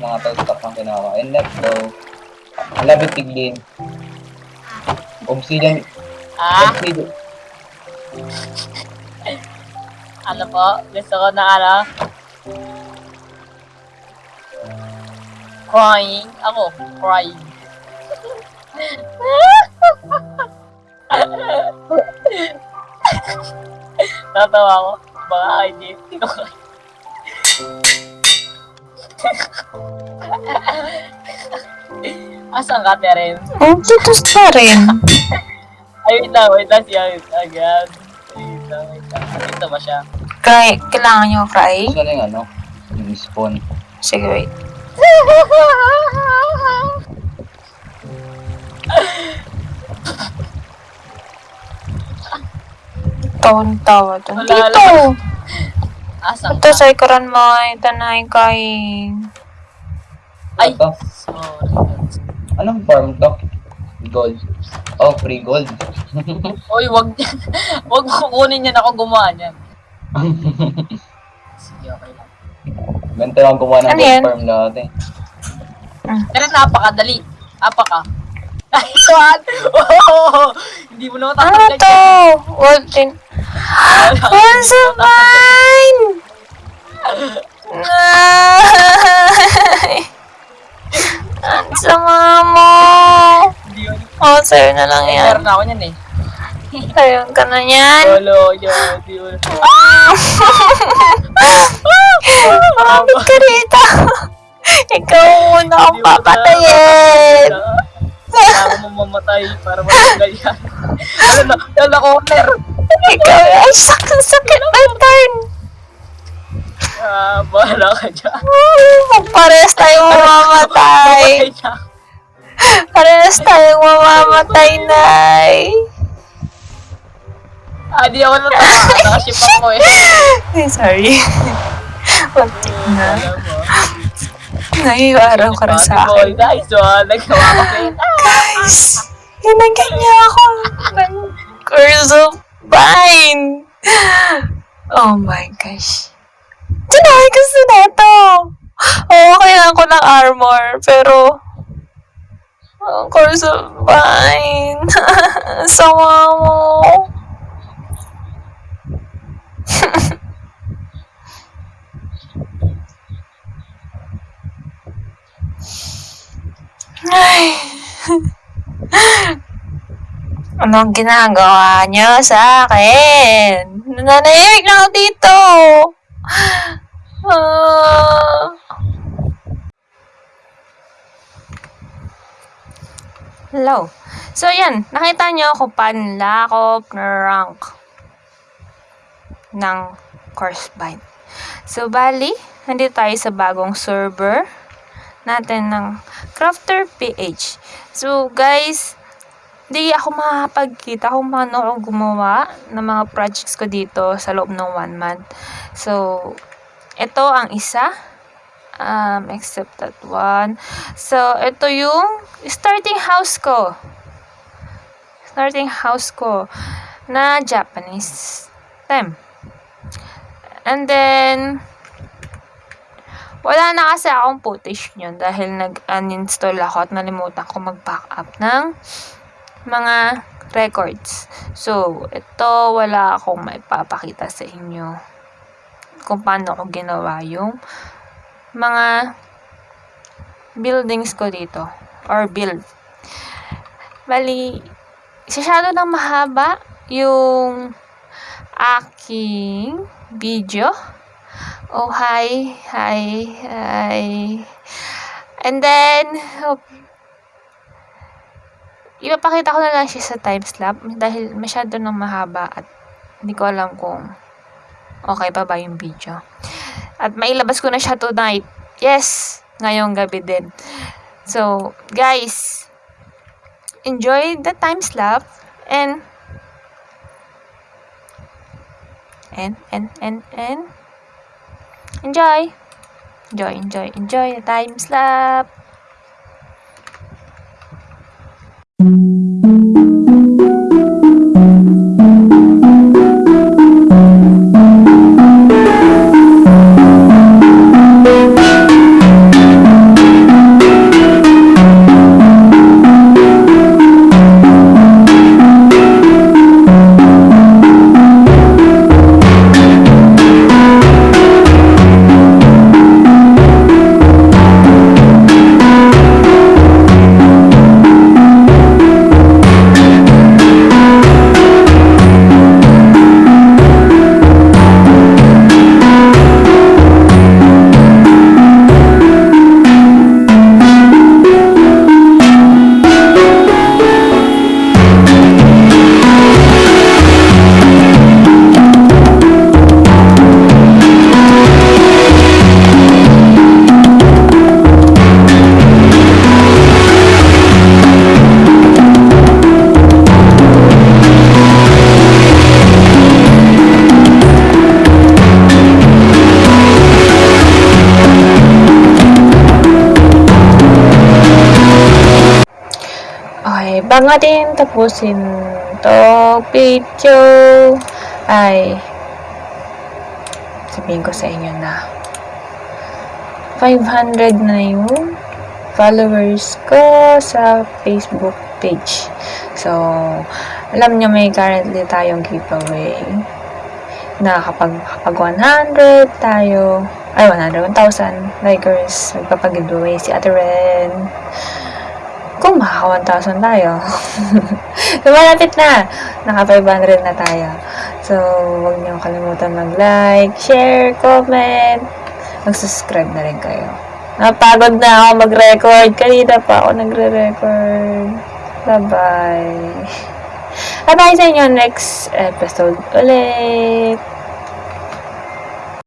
mga toast ang ginawa. And let's go. Alabi tiglin. Obsidian. Ah, Obsidian. ano po? Gusto ko na ano? Crying. Ako, crying. Tatawa ako. Baka hindi. Hindi ko. Asan ka, Teren? Nagtitos na rin. Ay, wait lang, wait lang siya. Agad. Wait lang, wait lang. Dito ba siya? Cry. Kailangan nyo cry? Gusto na yung ano? Yung spawn. Sige, wait. Tawa-tawa to. Wala Dito! Asan Ito sa ikaran mo, itanay kain. Ay! Ito. Sorry. Anong farm to? Gold. Oh, free gold. Uy, wag wag mo kunin yan ako gumawa niyan. Sige, okay lang. Ganito lang gumawa ng Ano gold farm dati. Pero napakadali. Apaka. Nice one! Oh, hindi mo naman Ano tatanggal to? What a mine? Ang sama mo. Oh, sa'yo na lang yan. Meron ako niyan eh. Ayun ka na yan. Lolo, yun, yun. Bakit ka rito? Ikaw muna akong papatayin. Mamatay para matanggal yan. Ano na, yan na corner. Ikaw, ay, sakit, sakit na turn. Ah, bahala ka dyan. Parehas tayong mamamatay. Parehas tayong mamamatay, Nay. Ah, di ako natamaan. Nakaship ako eh. Ay, sorry. Muntik na. Alam. Naiiwaraw ka rin sa akin. guys, oh, nagawa ko kayo. Guys, hinagyan niya ako ng curse of Vine. Oh my gosh. Tinay gusto na ito. Oo, kailangan ko ng armor, pero... Oh, curse of Vine. Sama mo. Ay. Anong ginagawa niyo sa akin? Nananahimik na ako dito. Ah. Hello. So, yan. Nakita niyo ako panlakop na rank ng course bind. So, bali, nandito tayo sa bagong server natin ng Crafter PH. So, guys, di ako makapagkita kung paano ako gumawa ng mga projects ko dito sa loob ng one month. So, ito ang isa. Um, except that one. So, ito yung starting house ko. Starting house ko na Japanese time. And then, wala na kasi akong footage yun dahil nag-uninstall ako at nalimutan ko mag-backup ng mga records. So, ito wala akong maipapakita sa inyo kung paano ko ginawa yung mga buildings ko dito or build. Bali, masyado nang mahaba yung aking video. Oh, hi. Hi. Hi. And then, oh, ipapakita ko na lang siya sa timeslap dahil masyado nang mahaba at hindi ko alam kung okay pa ba yung video. At mailabas ko na siya tonight. Yes! Ngayong gabi din. So, guys, enjoy the timeslap and and and and and enjoy. Enjoy enjoy enjoy the time slap bago natin tapusin to. Video, ay. Sabihin ko sa inyo na 500 na yung followers ko sa Facebook page. So, alam nyo may currently tayong giveaway. Na kapag, kapag 100 tayo, ay 100, 1,000 likers, magpapag-giveaway si Ate Ren. Kung makaka 1,000 tayo. so, malapit na. Naka 500 na tayo. So, huwag niyo kalimutan mag-like, share, comment, mag-subscribe na rin kayo. Napagod na ako mag-record. Kanina pa ako nagre-record. Bye-bye. Bye-bye sa inyo next episode ulit.